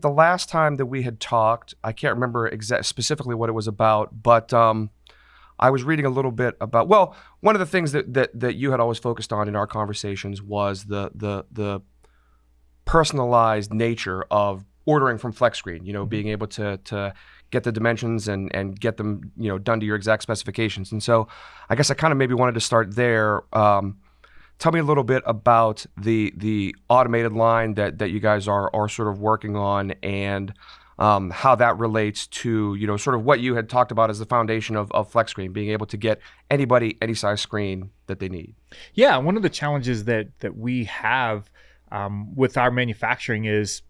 The last time that we had talked, I can't remember exact specifically what it was about, but um, I was reading a little bit about. Well, one of the things that that that you had always focused on in our conversations was the the the personalized nature of ordering from FlexScreen. You know, Mm-hmm. being able to to get the dimensions and and get them you know done to your exact specifications. And so, I guess I kind of maybe wanted to start there. Um, tell me a little bit about the the automated line that that you guys are are sort of working on and um, how that relates to you know sort of what you had talked about as the foundation of, of flex screen being able to get anybody any size screen that they need Yeah, one of the challenges that that we have um, with our manufacturing is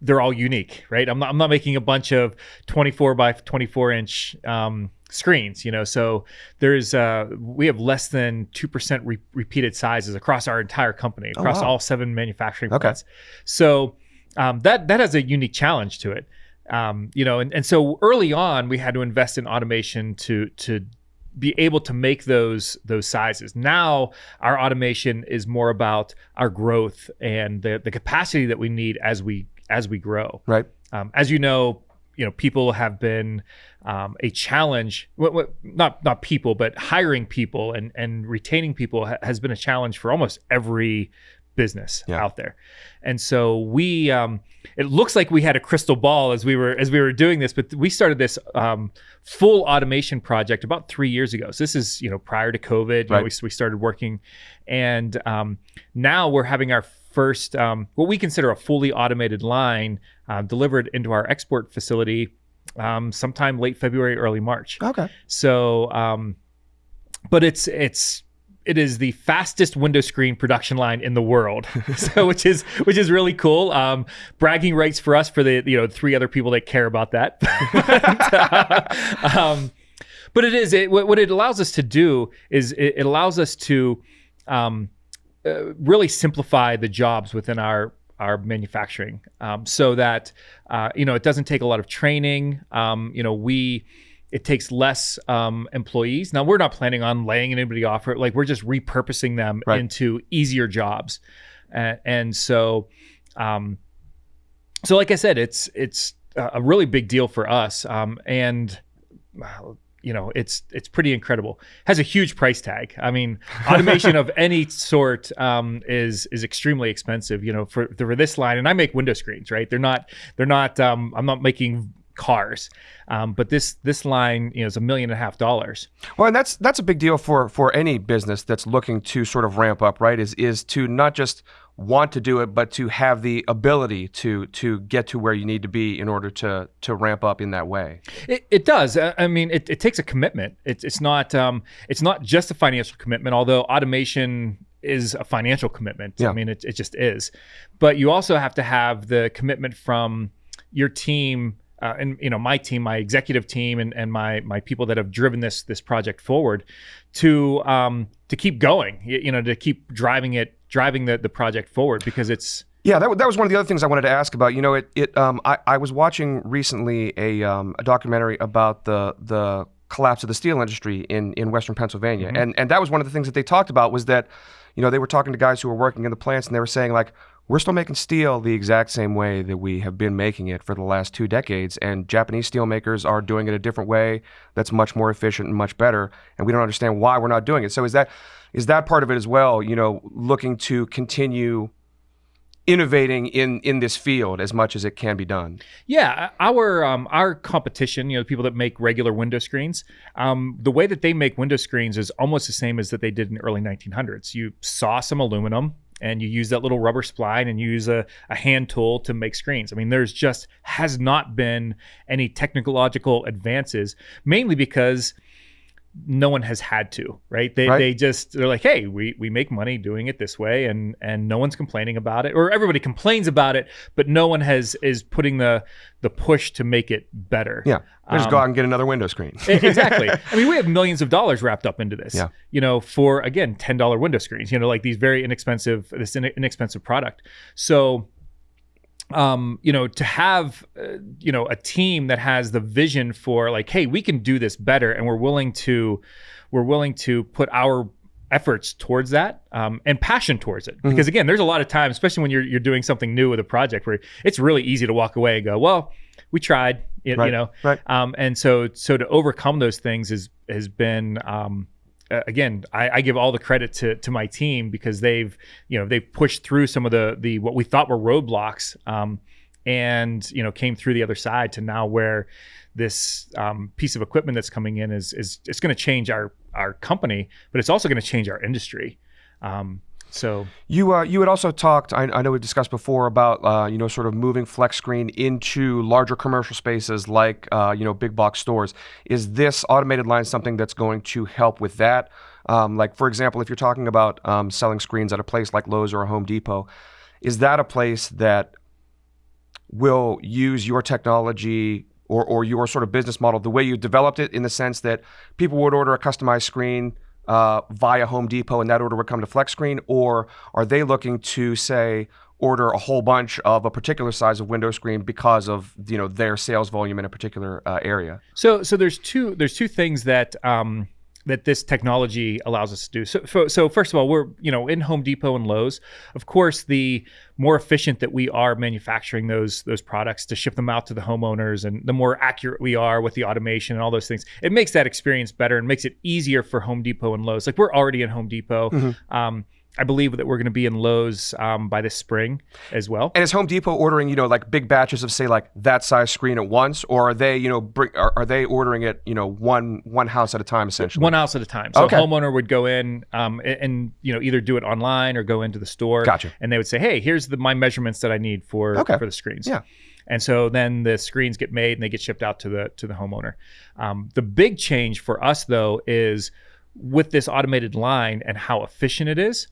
they're all unique, right? I'm not, I'm not making a bunch of 24 by 24 inch um, screens, you know. So there's uh, we have less than two percent re- repeated sizes across our entire company, Oh, across wow. all seven manufacturing Okay. plants. So um, that that has a unique challenge to it, um, you know. And, and so early on, we had to invest in automation to to be able to make those those sizes. Now our automation is more about our growth and the the capacity that we need as we as we grow. right Um, as you know, you know people have been um, a challenge. What, what, not not people, but hiring people and and retaining people ha- has been a challenge for almost every business Yeah. out there. And so we, um, it looks like we had a crystal ball as we were as we were doing this, but we started this um, full automation project about three years ago. So this is you know prior to COVID. You know, Right. we, we started working, and um, now we're having our first um, what we consider a fully automated line uh, delivered into our Export facility um, sometime late February, early March. okay So, um, but it's it's it is the fastest window screen production line in the world, so which is which is really cool. Um, bragging rights for us for the you know three other people that care about that. But, uh, um, but it is it, what it allows us to do is it, it allows us to um, uh, really simplify the jobs within our our manufacturing um, so that uh, you know it doesn't take a lot of training. Um, you know we it takes less um, employees. Now we're not planning on laying anybody off or like we're just repurposing them Right. into easier jobs. And, and so um, so like i said it's it's a a really big deal for us. Um, and uh, you know it's it's pretty incredible. Has a huge price tag. I mean automation of any sort um, is is extremely expensive you know for for this line. And i make window screens right? They're not they're not um, i'm not making cars. Um, but this this line you know is a million and a half dollars. Well and that's that's a big deal for for any business that's looking to sort of ramp up right? Is is to not just want to do it but to have the ability to to get to where you need to be in order to to ramp up in that way It, it does. I mean, it, it takes a commitment. It's it's not um, it's not just a financial commitment. Although automation is a financial commitment. Yeah. I mean, it, it just is. But you also have to have the commitment from your team. Uh, and you know my team, my executive team, and, and my my people that have driven this this project forward, to um, to keep going, you, you know, to keep driving it, driving the the project forward because it's Yeah, that, that was one of the other things I wanted to ask about. You know, it, it um, I, I was watching recently a, um, a documentary about the the collapse of the steel industry in, in Western Pennsylvania, and and that was one of the things that they talked about was that, you know, they were talking to guys who were working in the plants, and they were saying like, we're still making steel the exact same way that we have been making it for the last two decades, and Japanese steel makers are doing it a different way that's much more efficient and much better, and we don't understand why we're not doing it. So is that is that part of it as well? You know, looking to continue innovating in in this field as much as it can be done. Yeah, our um, our competition, you know, the people that make regular window screens, um, the way that they make window screens is almost the same as that they did in the early 1900s. You saw some aluminum and you use that little rubber spline and you use a, a hand tool to make screens. I mean, there's just has not been any technological advances, mainly because no one has had to, right? They Right. they just they're like, hey, we we make money doing it this way, and and no one's complaining about it, or everybody complains about it, but no one has is putting the the push to make it better. Yeah, just Um, go out and get another window screen. Exactly. I mean, we have millions of dollars wrapped up into this. Yeah. You know, for again, ten dollar window screens. You know, like these very inexpensive, this inexpensive product. So, um, you know, to have, uh, you know, a team that has the vision for like, hey, we can do this better, and we're willing to, we're willing to put our efforts towards that um, and passion towards it. Because again, there's a lot of times, especially when you're you're doing something new with a project, where it's really easy to walk away and go, "Well, we tried," you, Right, you know. right. Um, and so so to overcome those things is has been. Um, uh, again, I, I give all the credit to to my team because they've you know they've pushed through some of the the what we thought were roadblocks, um, and you know came through the other side to now where this um, piece of equipment that's coming in is is it's going to change our our company, but it's also going to change our industry. Um, so You uh, you had also talked. I, I know we've discussed before about uh, you know sort of moving flex screen into larger commercial spaces like uh, you know big box stores. Is this automated line something that's going to help with that? Um, like for example, if you're talking about um, selling screens at a place like Lowe's or a Home Depot, is that a place that will use your technology or, or your sort of business model the way you developed it in the sense that people would order a customized screen uh, via Home Depot and that order would come to Flex Screen? Or are they looking to say, order a whole bunch of a particular size of window screen because of you know their sales volume in a particular uh, area? So so there's two there's two things that um, that this technology allows us to do. So, so first of all, we're you know in Home Depot and Lowe's. Of course, the more efficient that we are manufacturing those those products to ship them out to the homeowners, and the more accurate we are with the automation and all those things, it makes that experience better and makes it easier for Home Depot and Lowe's. Like we're already in Home Depot. Um, I believe that we're going to be in Lowe's um, by this spring as well. And is Home Depot ordering, you know, like big batches of say like that size screen at once, or are they, you know, bring, are, are they ordering it, you know, one one house at a time essentially? One house at a time. So Okay. a homeowner would go in um, and, and you know either do it online or go into the store. Gotcha. And they would say, "Hey, here's the my measurements that I need for Okay. for the screens." Yeah. And so then the screens get made and they get shipped out to the to the homeowner. Um, the big change for us though is with this automated line and how efficient it is.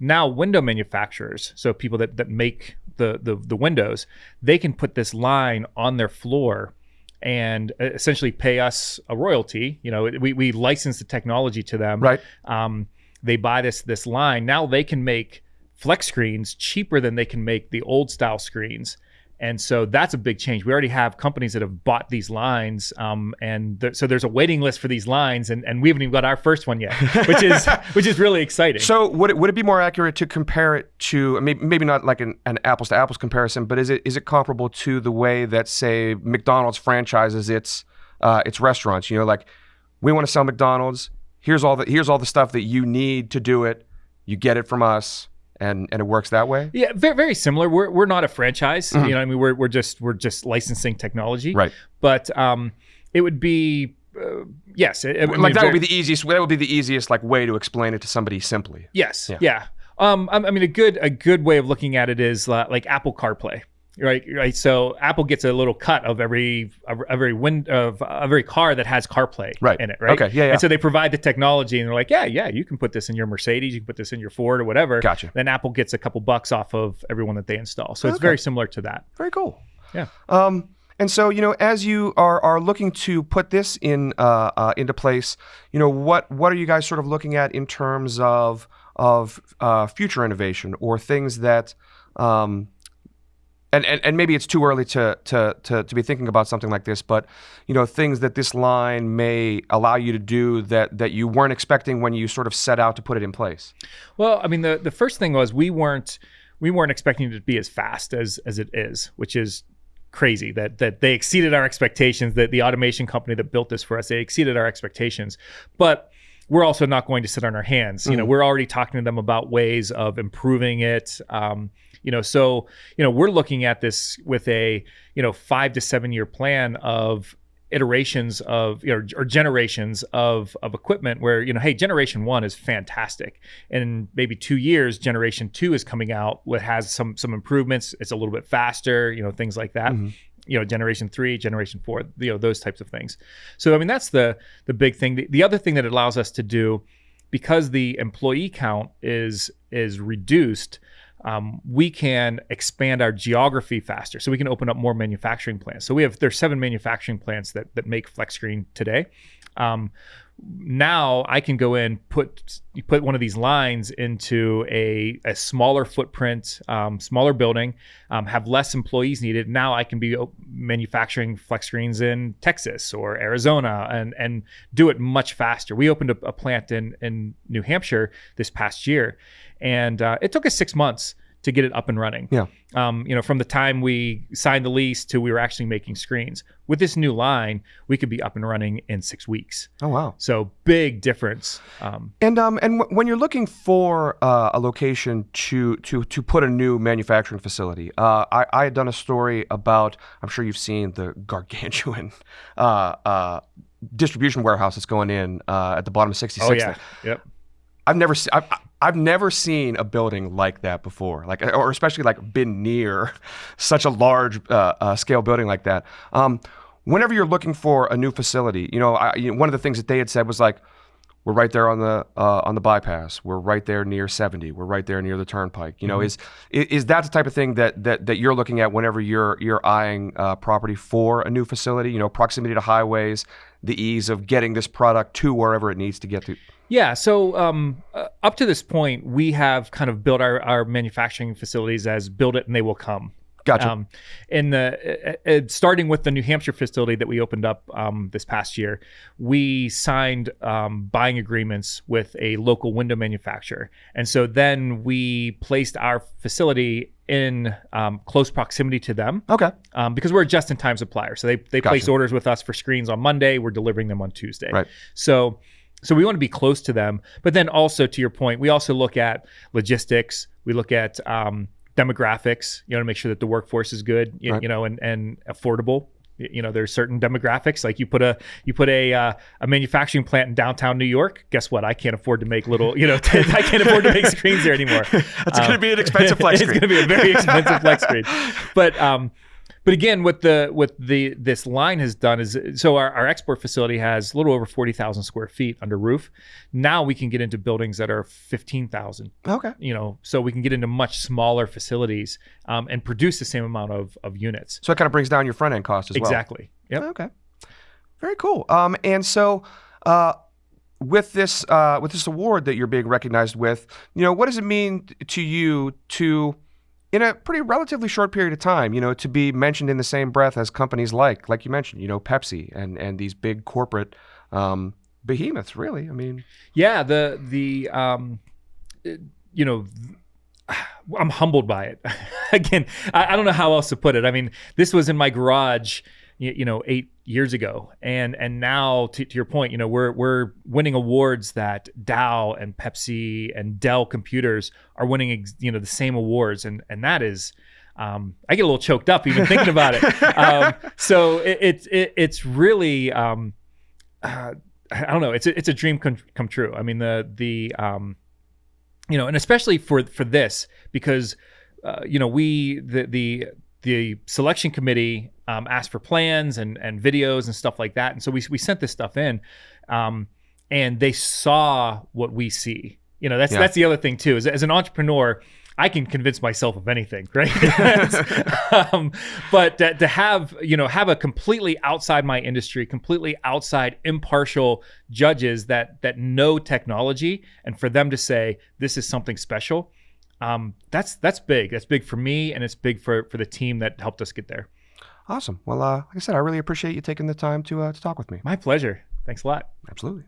Now window manufacturers, so people that that make the the, the windows, they can put this line on their floor and uh, essentially pay us a royalty. You know, we, we license the technology to them. Right. Um, they buy this this line. Now they can make flex screens cheaper than they can make the old style screens. And so that's a big change. We already have companies that have bought these lines, um, and th- so there's a waiting list for these lines, and, and we haven't even got our first one yet, which is which is really exciting. So would it, would it be more accurate to compare it to maybe, maybe not like an, an apples to apples comparison, but is it is it comparable to the way that say McDonald's franchises its uh, its restaurants? You know, like we want to sell McDonald's. Here's all the here's all the stuff that you need to do it. You get it from us, and and it works that way. Yeah, very, very similar. We're, we're not a franchise. You know, I mean, we're, we're just we're just licensing technology. Right. But um, it would be uh, yes. I- I mean, like that would be the easiest. That would be the easiest like way to explain it to somebody simply. yes. Yeah. Yeah. Um, I, I mean, a good a good way of looking at it is uh, like Apple CarPlay. Right, right. So Apple gets a little cut of every of every wind of every car that has CarPlay Right. in it, right? Okay, yeah, yeah. And so they provide the technology, and they're like, yeah, yeah, you can put this in your Mercedes, you can put this in your Ford or whatever. Gotcha. Then Apple gets a couple bucks off of everyone that they install. So it's very similar to that. Very cool. Yeah. Um, and so, you know, as you are, are looking to put this in uh, uh, into place, you know, what what are you guys sort of looking at in terms of of uh, future innovation or things that, um, and, and and maybe it's too early to, to to to be thinking about something like this, but you know, things that this line may allow you to do that that you weren't expecting when you sort of set out to put it in place. Well, I mean, the the first thing was we weren't we weren't expecting it to be as fast as as it is, which is crazy that that they exceeded our expectations. That the automation company that built this for us, they exceeded our expectations, but we're also not going to sit on our hands. You know, we're already talking to them about ways of improving it. Um, you know, so you know, we're looking at this with a you know five to seven year plan of iterations of you know or generations of of equipment where you know hey generation one is fantastic. And in maybe two years generation two is coming out what has some some improvements. It's a little bit faster you know things like that you know generation three generation four you know those types of things. So i mean that's the the big thing. The, the other thing that it allows us to do because the employee count is is reduced um, we can expand our geography faster. So we can open up more manufacturing plants. So we have there's seven manufacturing plants that that make flex screen today Um, now I can go in put put one of these lines into a, a smaller footprint, um, smaller building, um, have less employees needed. Now I can be manufacturing flex screens in Texas or Arizona and and do it much faster. We opened a, a plant in in New Hampshire this past year, and uh, it took us six months to get it up and running. Yeah. Um, you know, from the time we signed the lease to we were actually making screens. With this new line, we could be up and running in six weeks. Oh wow! So big difference. Um, and um, and w- when you're looking for uh, a location to to to put a new manufacturing facility, uh, I I had done a story about. I'm sure you've seen the gargantuan. Uh, uh distribution warehouse that's going in uh, at the bottom of 66. Oh yeah, yep. I've never seen. I've, I've never seen a building like that before, like or especially like been near such a large uh, uh, scale building like that. Um, whenever you're looking for a new facility, you know, I, you know, one of the things that they had said was like, we're right there on the uh, on the bypass. We're right there near 70. We're right there near the turnpike. You know, mm-hmm. is is that the type of thing that that that you're looking at whenever you're you're eyeing uh, property for a new facility? You know, proximity to highways, the ease of getting this product to wherever it needs to get to. Yeah. So um, uh, up to this point, we have kind of built our, our manufacturing facilities as build it and they will come. Gotcha. Um, in the uh, uh, starting with the New Hampshire facility that we opened up um, this past year, we signed um, buying agreements with a local window manufacturer, and so then we placed our facility in um, close proximity to them. Okay. Um, because we're a just-in-time supplier, so they they gotcha. place orders with us for screens on Monday. We're delivering them on Tuesday. Right. So so we want to be close to them, but then also to your point, we also look at logistics. We look at um, demographics. You know, to make sure that the workforce is good. You, right. you know, and and affordable. You know, there's certain demographics. Like you put a you put a uh, a manufacturing plant in downtown New York. Guess what? I can't afford to make little. You know, I can't afford to make screens there anymore. That's um, going to be an expensive flex screen. it's going to be a very expensive flex screen. But um, but again, what the what the this line has done is so our, our Export facility has a little over forty thousand square feet under roof. Now we can get into buildings that are fifteen thousand. Okay. You know, so we can get into much smaller facilities um, and produce the same amount of of units. So it kind of brings down your front end cost as exactly. well. Exactly. Yep. Okay. Very cool. Um, and so. Uh, with this uh, with this award that you're being recognized with, you know, what does it mean to you to in a pretty relatively short period of time, you know, to be mentioned in the same breath as companies like, like you mentioned, you know, Pepsi and and these big corporate um, behemoths. Really, I mean, yeah, the the um, you know. I'm humbled by it. Again, I, I don't know how else to put it. I mean, this was in my garage you, you know eight years ago and and now to, to, your point you know we're we're winning awards that Dow and Pepsi and Dell computers are winning you know the same awards and and that is um, I get a little choked up even thinking about it. Um, so it's it, it, it's really um, uh, I don't know. It's a, it's a dream come, come true. I mean the the um, you know, and especially for for this because uh, you know we the the the selection committee um, asked for plans and and videos and stuff like that, and so we we sent this stuff in, um, and they saw what we see. You know, that's yeah. that's the other thing too. Is as an entrepreneur, I can convince myself of anything, right? um, but to, to, have you know have a completely outside my industry, completely outside impartial judges that that know technology, and for them to say this is something special, um, that's that's big. That's big for me, and it's big for for the team that helped us get there. Awesome. Well, uh, like I said, I really appreciate you taking the time to uh, to talk with me. My pleasure. Thanks a lot. Absolutely.